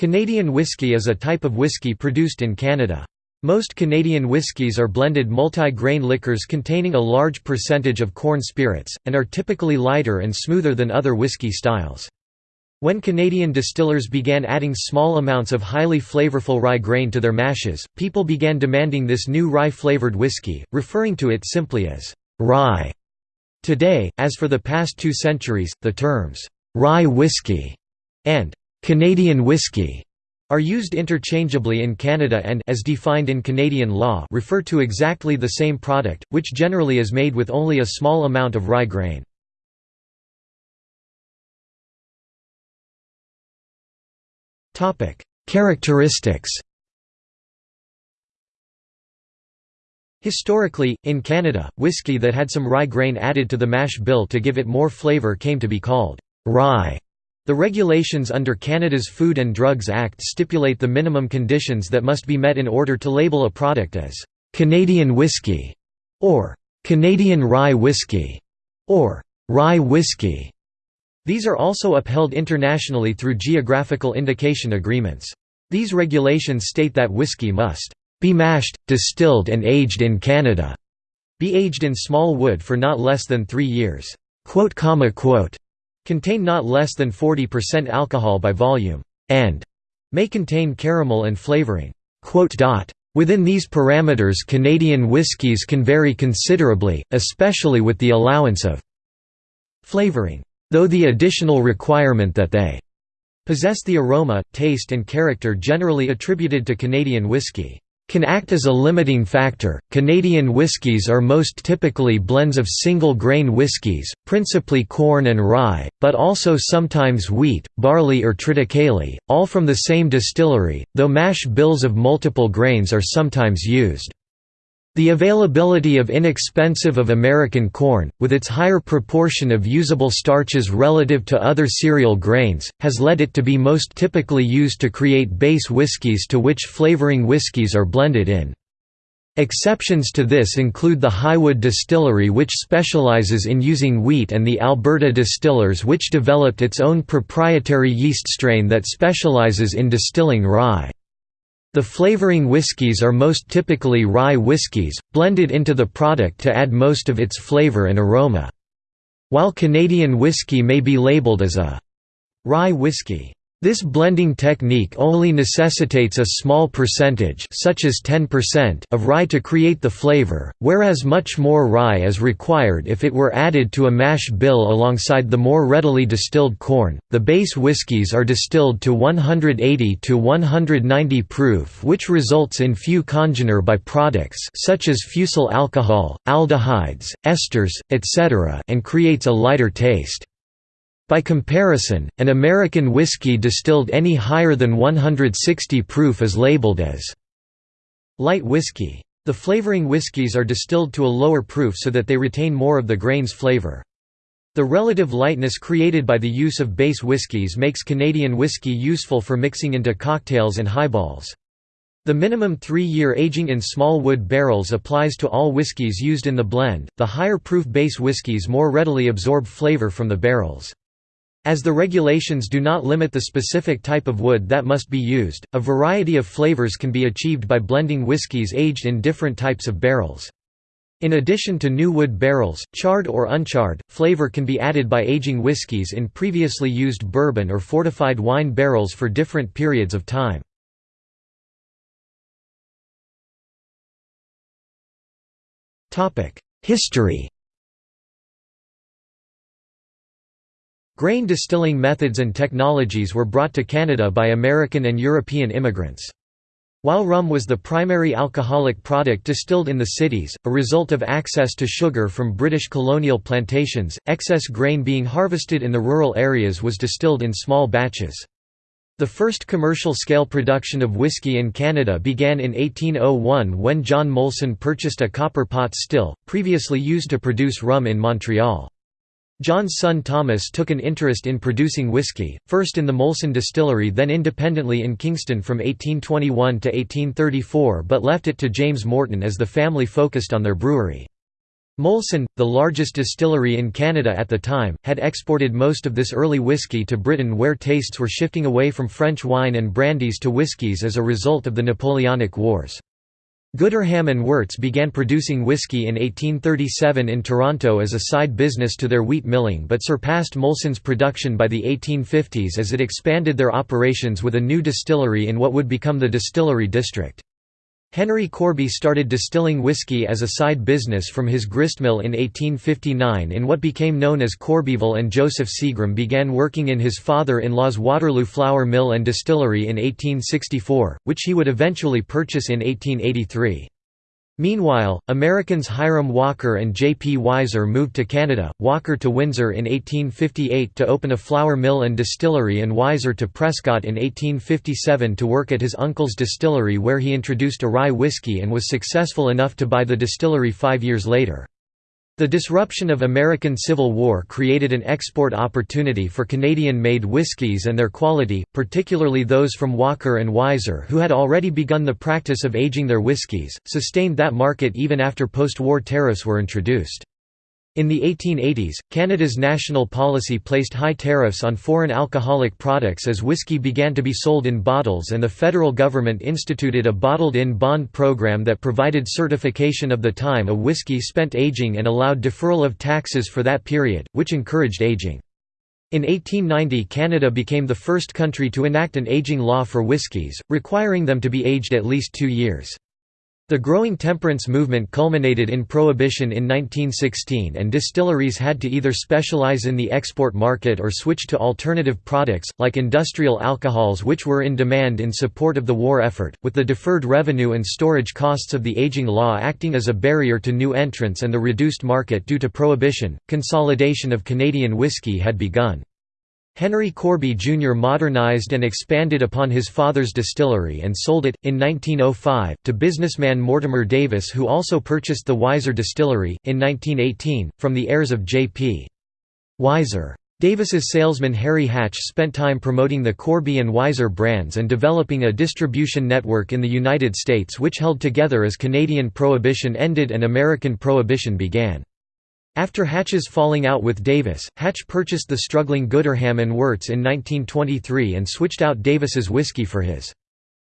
Canadian whisky is a type of whisky produced in Canada. Most Canadian whiskies are blended multi-grain liquors containing a large percentage of corn spirits, and are typically lighter and smoother than other whisky styles. When Canadian distillers began adding small amounts of highly flavorful rye grain to their mashes, people began demanding this new rye-flavored whiskey, referring to it simply as rye. Today, as for the past two centuries, the terms rye whiskey and Canadian whiskey are used interchangeably in Canada and as defined in Canadian law refer to exactly the same product, which generally is made with only a small amount of rye grain. Characteristics Historically, in Canada, whiskey that had some rye grain added to the mash bill to give it more flavour came to be called rye. The regulations under Canada's Food and Drugs Act stipulate the minimum conditions that must be met in order to label a product as «Canadian whisky» or «Canadian rye whisky» or «rye whisky». These are also upheld internationally through geographical indication agreements. These regulations state that whiskey must «be mashed, distilled and aged in Canada», be aged in small wood for not less than three years contain not less than 40% alcohol by volume, and may contain caramel and flavoring. Within these parameters Canadian whiskies can vary considerably, especially with the allowance of flavoring, though the additional requirement that they possess the aroma, taste and character generally attributed to Canadian whisky can act as a limiting factor. Canadian whiskies are most typically blends of single grain whiskies, principally corn and rye, but also sometimes wheat, barley or triticale, all from the same distillery, though mash bills of multiple grains are sometimes used. The availability of inexpensive of American corn, with its higher proportion of usable starches relative to other cereal grains, has led it to be most typically used to create base whiskies to which flavoring whiskies are blended in. Exceptions to this include the Highwood Distillery which specializes in using wheat and the Alberta Distillers which developed its own proprietary yeast strain that specializes in distilling rye. The flavoring whiskies are most typically rye whiskies, blended into the product to add most of its flavor and aroma. While Canadian whiskey may be labeled as a rye whiskey, this blending technique only necessitates a small percentage such as 10% of rye to create the flavor, whereas much more rye is required if it were added to a mash bill alongside the more readily distilled corn. The base whiskies are distilled to 180 to 190 proof, which results in few congener byproducts such as fusel alcohol, aldehydes, esters, etc., and creates a lighter taste. By comparison, an American whiskey distilled any higher than 160 proof is labeled as light whiskey. The flavoring whiskies are distilled to a lower proof so that they retain more of the grain's flavor. The relative lightness created by the use of base whiskies makes Canadian whiskey useful for mixing into cocktails and highballs. The minimum three-year aging in small wood barrels applies to all whiskies used in the blend. The higher proof base whiskies more readily absorb flavor from the barrels. As the regulations do not limit the specific type of wood that must be used, a variety of flavors can be achieved by blending whiskies aged in different types of barrels. In addition to new wood barrels, charred or uncharred, flavor can be added by aging whiskies in previously used bourbon or fortified wine barrels for different periods of time. History Grain distilling methods and technologies were brought to Canada by American and European immigrants. While rum was the primary alcoholic product distilled in the cities, a result of access to sugar from British colonial plantations, excess grain being harvested in the rural areas was distilled in small batches. The first commercial-scale production of whiskey in Canada began in 1801 when John Molson purchased a copper pot still, previously used to produce rum in Montreal. John's son Thomas took an interest in producing whiskey, first in the Molson distillery then independently in Kingston from 1821 to 1834 but left it to James Morton as the family focused on their brewery. Molson, the largest distillery in Canada at the time, had exported most of this early whiskey to Britain where tastes were shifting away from French wine and brandies to whiskies as a result of the Napoleonic Wars. Gooderham and Worts began producing whiskey in 1837 in Toronto as a side business to their wheat milling but surpassed Molson's production by the 1850s as it expanded their operations with a new distillery in what would become the Distillery District. Henry Corby started distilling whiskey as a side business from his gristmill in 1859 in what became known as Corbyville and Joseph Seagram began working in his father-in-law's Waterloo Flour Mill and Distillery in 1864, which he would eventually purchase in 1883. Meanwhile, Americans Hiram Walker and J. P. Wiser moved to Canada, Walker to Windsor in 1858 to open a flour mill and distillery and Wiser to Prescott in 1857 to work at his uncle's distillery where he introduced a rye whiskey and was successful enough to buy the distillery five years later. The disruption of American Civil War created an export opportunity for Canadian-made whiskies and their quality, particularly those from Walker and Wiser who had already begun the practice of aging their whiskies, sustained that market even after post-war tariffs were introduced. In the 1880s, Canada's national policy placed high tariffs on foreign alcoholic products as whiskey began to be sold in bottles and the federal government instituted a bottled-in bond program that provided certification of the time a whiskey spent aging and allowed deferral of taxes for that period, which encouraged aging. In 1890 Canada became the first country to enact an aging law for whiskies, requiring them to be aged at least two years. The growing temperance movement culminated in prohibition in 1916 and distilleries had to either specialize in the export market or switch to alternative products, like industrial alcohols which were in demand in support of the war effort, with the deferred revenue and storage costs of the aging law acting as a barrier to new entrants and the reduced market due to prohibition. Consolidation of Canadian whisky had begun. Henry Corby Jr. modernized and expanded upon his father's distillery and sold it, in 1905, to businessman Mortimer Davis who also purchased the Wiser Distillery, in 1918, from the heirs of J.P. Wiser. Davis's salesman Harry Hatch spent time promoting the Corby and Wiser brands and developing a distribution network in the United States which held together as Canadian Prohibition ended and American Prohibition began. After Hatch's falling out with Davis, Hatch purchased the struggling Gooderham and Worts in 1923 and switched out Davis's whiskey for his.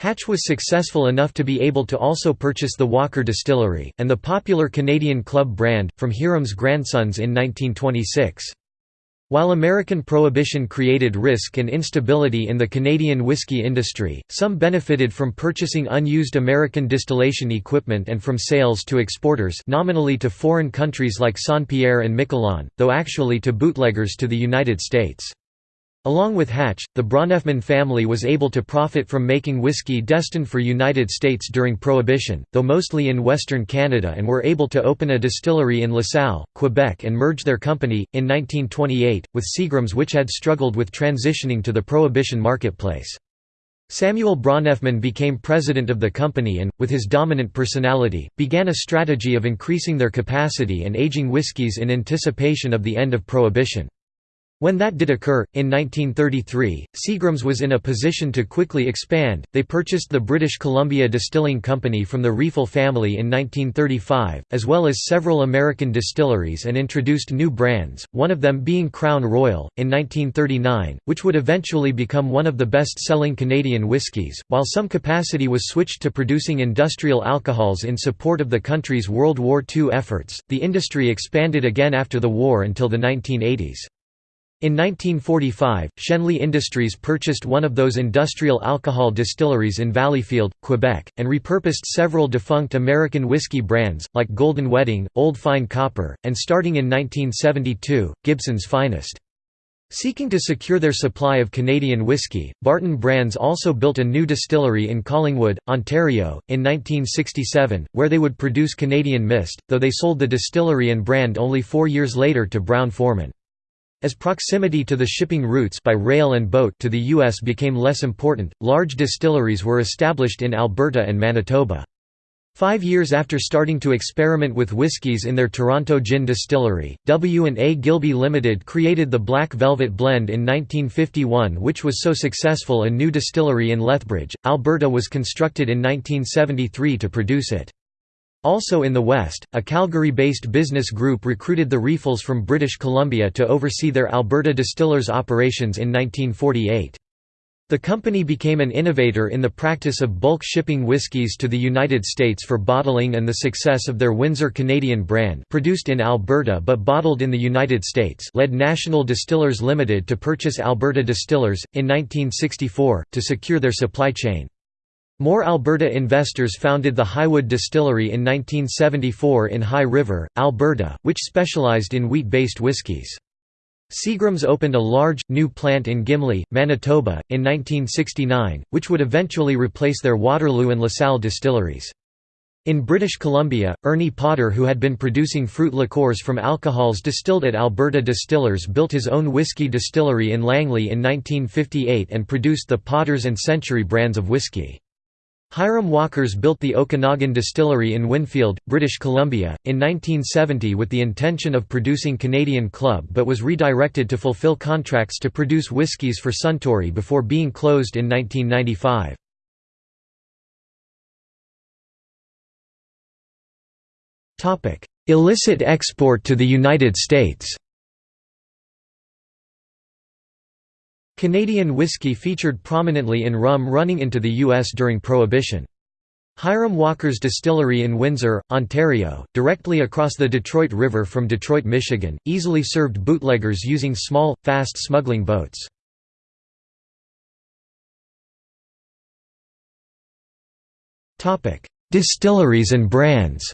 Hatch was successful enough to be able to also purchase the Walker Distillery, and the popular Canadian Club brand, from Hiram's grandsons in 1926. While American Prohibition created risk and instability in the Canadian whiskey industry, some benefited from purchasing unused American distillation equipment and from sales to exporters nominally to foreign countries like Saint-Pierre and Miquelon, though actually to bootleggers to the United States. Along with Hatch, the Bronfman family was able to profit from making whiskey destined for United States during Prohibition, though mostly in Western Canada and were able to open a distillery in LaSalle, Quebec and merge their company, in 1928, with Seagram's which had struggled with transitioning to the Prohibition marketplace. Samuel Bronfman became president of the company and, with his dominant personality, began a strategy of increasing their capacity and aging whiskies in anticipation of the end of Prohibition. When that did occur, in 1933, Seagram's was in a position to quickly expand. They purchased the British Columbia Distilling Company from the Riefel family in 1935, as well as several American distilleries and introduced new brands, one of them being Crown Royal, in 1939, which would eventually become one of the best selling Canadian whiskies. While some capacity was switched to producing industrial alcohols in support of the country's World War II efforts, the industry expanded again after the war until the 1980s. In 1945, Schenley Industries purchased one of those industrial alcohol distilleries in Valleyfield, Quebec, and repurposed several defunct American whiskey brands, like Golden Wedding, Old Fire Copper, and starting in 1972, Gibson's Finest. Seeking to secure their supply of Canadian whiskey, Barton Brands also built a new distillery in Collingwood, Ontario, in 1967, where they would produce Canadian Mist, though they sold the distillery and brand only four years later to Brown-Forman. As proximity to the shipping routes by rail and boat to the U.S. became less important, large distilleries were established in Alberta and Manitoba. Five years after starting to experiment with whiskies in their Toronto gin distillery, W&A Gilbey Limited created the Black Velvet Blend in 1951 which was so successful a new distillery in Lethbridge, Alberta was constructed in 1973 to produce it. Also in the West, a Calgary-based business group recruited the Riefels from British Columbia to oversee their Alberta distillers' operations in 1948. The company became an innovator in the practice of bulk shipping whiskies to the United States for bottling and the success of their Windsor Canadian brand produced in Alberta but bottled in the United States led National Distillers Limited to purchase Alberta Distillers, in 1964, to secure their supply chain. More Alberta investors founded the Highwood Distillery in 1974 in High River, Alberta, which specialized in wheat-based whiskies. Seagram's opened a large, new plant in Gimli, Manitoba, in 1969, which would eventually replace their Waterloo and LaSalle distilleries. In British Columbia, Ernie Potter who had been producing fruit liqueurs from alcohols distilled at Alberta Distillers built his own whiskey distillery in Langley in 1958 and produced the Potters and Century brands of whiskey. Hiram Walkers built the Okanagan Distillery in Winfield, British Columbia, in 1970 with the intention of producing Canadian Club but was redirected to fulfill contracts to produce whiskies for Suntory before being closed in 1995. Illicit export to the United States Canadian whiskey featured prominently in rum running into the U.S. during Prohibition. Hiram Walker's distillery in Windsor, Ontario, directly across the Detroit River from Detroit, Michigan, easily served bootleggers using small, fast smuggling boats. Distilleries and brands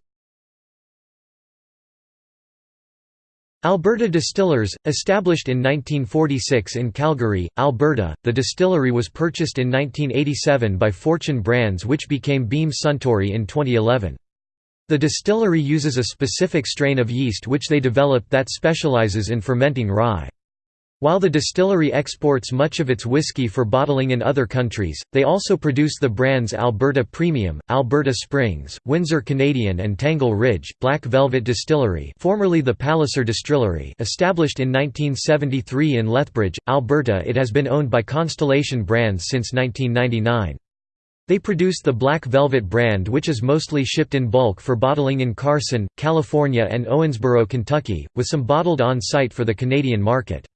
Alberta Distillers, established in 1946 in Calgary, Alberta, the distillery was purchased in 1987 by Fortune Brands which became Beam Suntory in 2011. The distillery uses a specific strain of yeast which they developed that specializes in fermenting rye. While the distillery exports much of its whiskey for bottling in other countries, they also produce the brands Alberta Premium, Alberta Springs, Windsor Canadian and Tangle Ridge. Black Velvet Distillery formerly the Palliser Distillery established in 1973 in Lethbridge, Alberta it has been owned by Constellation Brands since 1999. They produce the Black Velvet brand which is mostly shipped in bulk for bottling in Carson, California and Owensboro, Kentucky, with some bottled on-site for the Canadian market.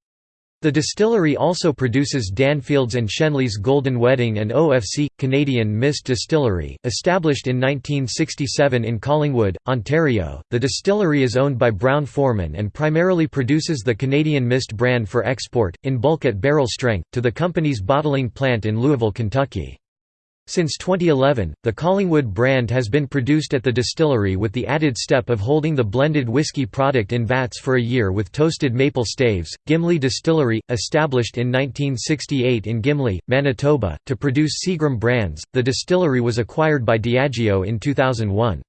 The distillery also produces Danfield's and Schenley's Golden Wedding and OFC, Canadian Mist Distillery, established in 1967 in Collingwood, Ontario. The distillery is owned by Brown Forman and primarily produces the Canadian Mist brand for export, in bulk at barrel strength, to the company's bottling plant in Louisville, Kentucky. Since 2011, the Collingwood brand has been produced at the distillery with the added step of holding the blended whiskey product in vats for a year with toasted maple staves. Gimli Distillery, established in 1968 in Gimli, Manitoba, to produce Seagram brands, the distillery was acquired by Diageo in 2001.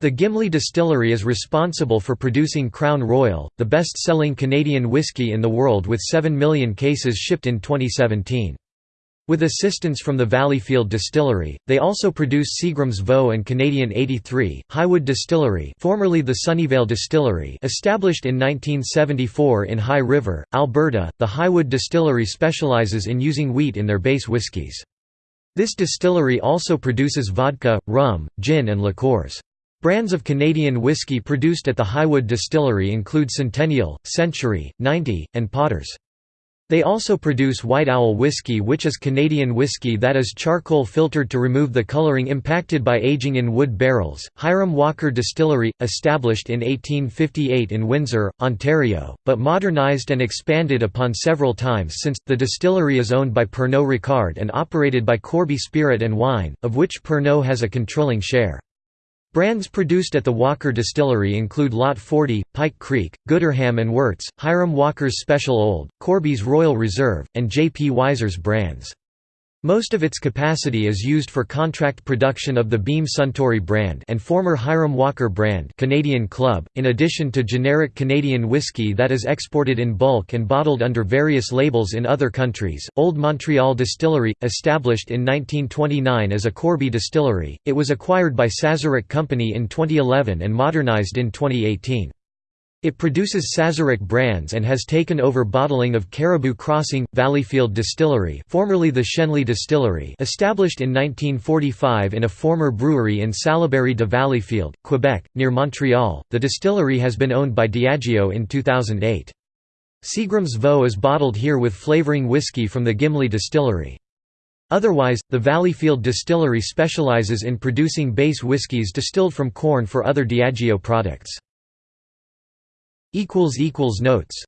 The Gimli Distillery is responsible for producing Crown Royal, the best-selling Canadian whisky in the world with 7 million cases shipped in 2017. With assistance from the Valleyfield Distillery, they also produce Seagram's Vaux and Canadian 83, Highwood Distillery formerly the Sunnyvale Distillery established in 1974 in High River, Alberta, the Highwood Distillery specializes in using wheat in their base whiskies. This distillery also produces vodka, rum, gin and liqueurs. Brands of Canadian whiskey produced at the Highwood Distillery include Centennial, Century, 90, and Potters. They also produce White Owl whiskey which is Canadian whiskey that is charcoal filtered to remove the coloring impacted by aging in wood barrels. Hiram Walker Distillery, established in 1858 in Windsor, Ontario, but modernized and expanded upon several times since. The distillery is owned by Pernod Ricard and operated by Corby Spirit and Wine, of which Pernod has a controlling share. Brands produced at the Walker Distillery include Lot 40, Pike Creek, Gooderham and Worts, Hiram Walker's Special Old, Corby's Royal Reserve, and J. P. Wiser's brands. Most of its capacity is used for contract production of the Beam Suntory brand and former Hiram Walker brand Canadian Club, in addition to generic Canadian whiskey that is exported in bulk and bottled under various labels in other countries. Old Montreal Distillery, established in 1929 as a Corby distillery, it was acquired by Sazerac Company in 2011 and modernized in 2018. It produces Sazerac brands and has taken over bottling of Caribou Crossing, Valleyfield Distillery formerly the Schenley Distillery established in 1945 in a former brewery in Salaberry de Valleyfield, Quebec, near Montreal. The distillery has been owned by Diageo in 2008. Seagram's Vaux is bottled here with flavoring whiskey from the Gimli Distillery. Otherwise, the Valleyfield Distillery specializes in producing base whiskies distilled from corn for other Diageo products. Notes